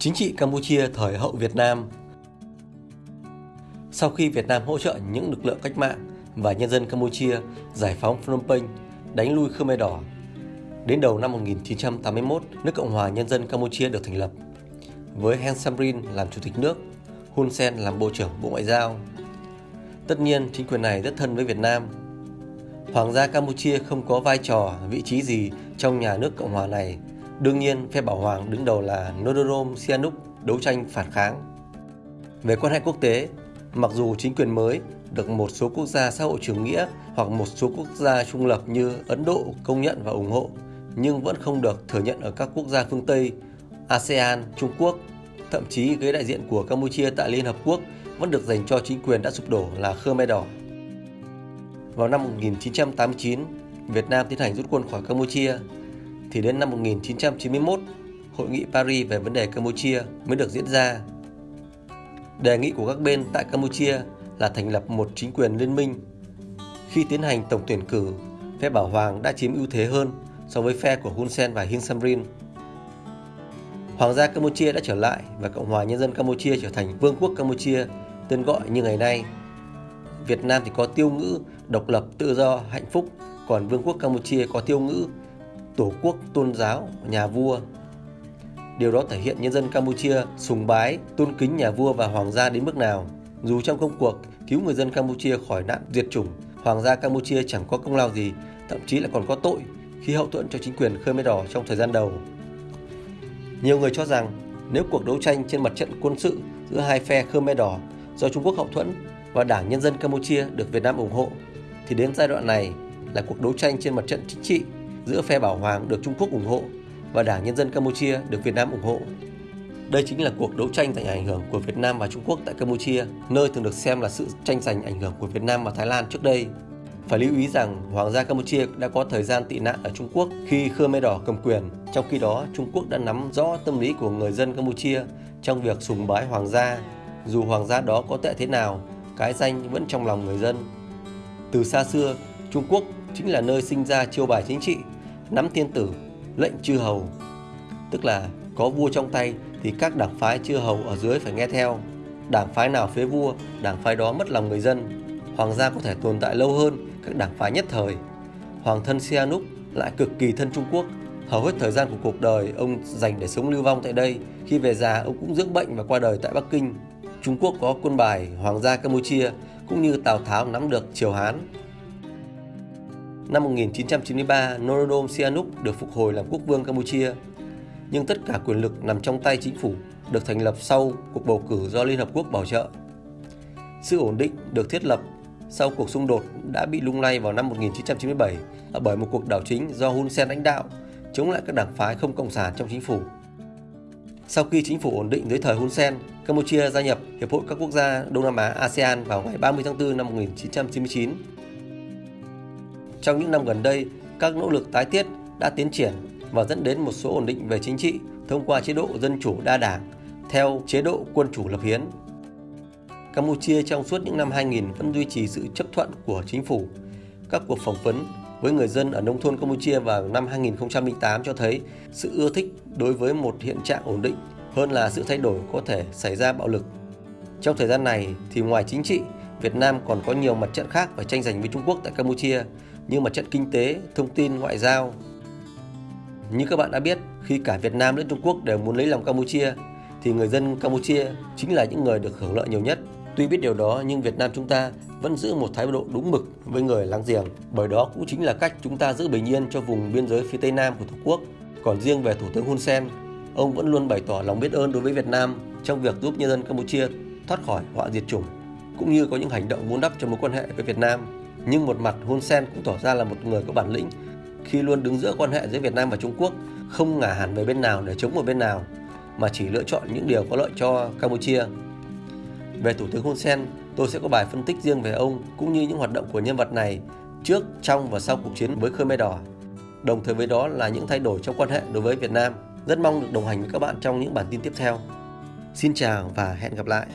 Chính trị Campuchia thời hậu Việt Nam Sau khi Việt Nam hỗ trợ những lực lượng cách mạng và nhân dân Campuchia giải phóng Phnom Penh, đánh lui Khmer Đỏ, đến đầu năm 1981, nước Cộng hòa Nhân dân Campuchia được thành lập, với Heng Samrin làm chủ tịch nước, Hun Sen làm bộ trưởng Bộ Ngoại giao. Tất nhiên, chính quyền này rất thân với Việt Nam. Hoàng gia Campuchia không có vai trò, vị trí gì trong nhà nước Cộng hòa này Đương nhiên, phe bảo hoàng đứng đầu là Norodom Sihanouk đấu tranh phản kháng. Về quan hệ quốc tế, mặc dù chính quyền mới được một số quốc gia xã hội chủ nghĩa hoặc một số quốc gia trung lập như Ấn Độ công nhận và ủng hộ, nhưng vẫn không được thừa nhận ở các quốc gia phương Tây, ASEAN, Trung Quốc. Thậm chí ghế đại diện của Campuchia tại Liên Hợp Quốc vẫn được dành cho chính quyền đã sụp đổ là Khmer Đỏ. Vào năm 1989, Việt Nam tiến hành rút quân khỏi Campuchia thì đến năm 1991, Hội nghị Paris về vấn đề Campuchia mới được diễn ra. Đề nghị của các bên tại Campuchia là thành lập một chính quyền liên minh. Khi tiến hành tổng tuyển cử, phe Bảo Hoàng đã chiếm ưu thế hơn so với phe của Hun Sen và Heng Samrin. Hoàng gia Campuchia đã trở lại và Cộng hòa Nhân dân Campuchia trở thành Vương quốc Campuchia, tên gọi như ngày nay. Việt Nam thì có tiêu ngữ độc lập, tự do, hạnh phúc, còn Vương quốc Campuchia có tiêu ngữ tổ quốc tôn giáo nhà vua. Điều đó thể hiện nhân dân Campuchia sùng bái, tôn kính nhà vua và hoàng gia đến mức nào. Dù trong công cuộc cứu người dân Campuchia khỏi nạn diệt chủng, hoàng gia Campuchia chẳng có công lao gì, thậm chí là còn có tội khi hậu thuẫn cho chính quyền Khmer Đỏ trong thời gian đầu. Nhiều người cho rằng nếu cuộc đấu tranh trên mặt trận quân sự giữa hai phe Khmer Đỏ do Trung Quốc hậu thuẫn và Đảng Nhân dân Campuchia được Việt Nam ủng hộ, thì đến giai đoạn này là cuộc đấu tranh trên mặt trận chính trị giữa phe Bảo Hoàng được Trung Quốc ủng hộ và Đảng Nhân dân Campuchia được Việt Nam ủng hộ. Đây chính là cuộc đấu tranh giành ảnh hưởng của Việt Nam và Trung Quốc tại Campuchia, nơi thường được xem là sự tranh giành ảnh hưởng của Việt Nam và Thái Lan trước đây. Phải lưu ý rằng Hoàng gia Campuchia đã có thời gian tị nạn ở Trung Quốc khi Khmer Đỏ cầm quyền. Trong khi đó, Trung Quốc đã nắm rõ tâm lý của người dân Campuchia trong việc sùng bái Hoàng gia. Dù Hoàng gia đó có tệ thế nào, cái danh vẫn trong lòng người dân. Từ xa xưa, Trung Quốc chính là nơi sinh ra chiêu bài chính trị, nắm thiên tử, lệnh chư hầu. Tức là có vua trong tay thì các đảng phái chư hầu ở dưới phải nghe theo. Đảng phái nào phế vua, đảng phái đó mất lòng người dân. Hoàng gia có thể tồn tại lâu hơn các đảng phái nhất thời. Hoàng thân Sihanouk lại cực kỳ thân Trung Quốc. Hầu hết thời gian của cuộc đời ông dành để sống lưu vong tại đây. Khi về già ông cũng dưỡng bệnh và qua đời tại Bắc Kinh. Trung Quốc có quân bài Hoàng gia Campuchia cũng như Tào Tháo nắm được Triều Hán Năm 1993, Norodom Sihanouk được phục hồi làm quốc vương Campuchia, nhưng tất cả quyền lực nằm trong tay chính phủ được thành lập sau cuộc bầu cử do Liên Hợp Quốc bảo trợ. Sự ổn định được thiết lập sau cuộc xung đột đã bị lung lay vào năm 1997 à, bởi một cuộc đảo chính do Hun Sen lãnh đạo chống lại các đảng phái không cộng sản trong chính phủ. Sau khi chính phủ ổn định dưới thời Hun Sen, Campuchia gia nhập Hiệp hội các quốc gia Đông Nam Á ASEAN vào ngày 30 tháng 4 năm 1999 trong những năm gần đây, các nỗ lực tái thiết đã tiến triển và dẫn đến một số ổn định về chính trị thông qua chế độ dân chủ đa đảng theo chế độ quân chủ lập hiến. Campuchia trong suốt những năm 2000 vẫn duy trì sự chấp thuận của chính phủ. Các cuộc phỏng vấn với người dân ở nông thôn Campuchia vào năm 2008 cho thấy sự ưa thích đối với một hiện trạng ổn định hơn là sự thay đổi có thể xảy ra bạo lực. Trong thời gian này thì ngoài chính trị, Việt Nam còn có nhiều mặt trận khác phải tranh giành với Trung Quốc tại Campuchia như mặt trận kinh tế, thông tin, ngoại giao. Như các bạn đã biết, khi cả Việt Nam lẫn Trung Quốc đều muốn lấy lòng Campuchia, thì người dân Campuchia chính là những người được hưởng lợi nhiều nhất. Tuy biết điều đó nhưng Việt Nam chúng ta vẫn giữ một thái độ đúng mực với người láng giềng, bởi đó cũng chính là cách chúng ta giữ bình yên cho vùng biên giới phía Tây Nam của Tổ quốc. Còn riêng về Thủ tướng Hun Sen, ông vẫn luôn bày tỏ lòng biết ơn đối với Việt Nam trong việc giúp nhân dân Campuchia thoát khỏi họa diệt chủng, cũng như có những hành động vun đắp cho mối quan hệ với Việt Nam nhưng một mặt Hun Sen cũng tỏ ra là một người có bản lĩnh khi luôn đứng giữa quan hệ giữa Việt Nam và Trung Quốc, không ngả hẳn về bên nào để chống một bên nào, mà chỉ lựa chọn những điều có lợi cho Campuchia. Về Thủ tướng Hun Sen, tôi sẽ có bài phân tích riêng về ông cũng như những hoạt động của nhân vật này trước, trong và sau cuộc chiến với Khmer Đỏ. Đồng thời với đó là những thay đổi trong quan hệ đối với Việt Nam. Rất mong được đồng hành với các bạn trong những bản tin tiếp theo. Xin chào và hẹn gặp lại.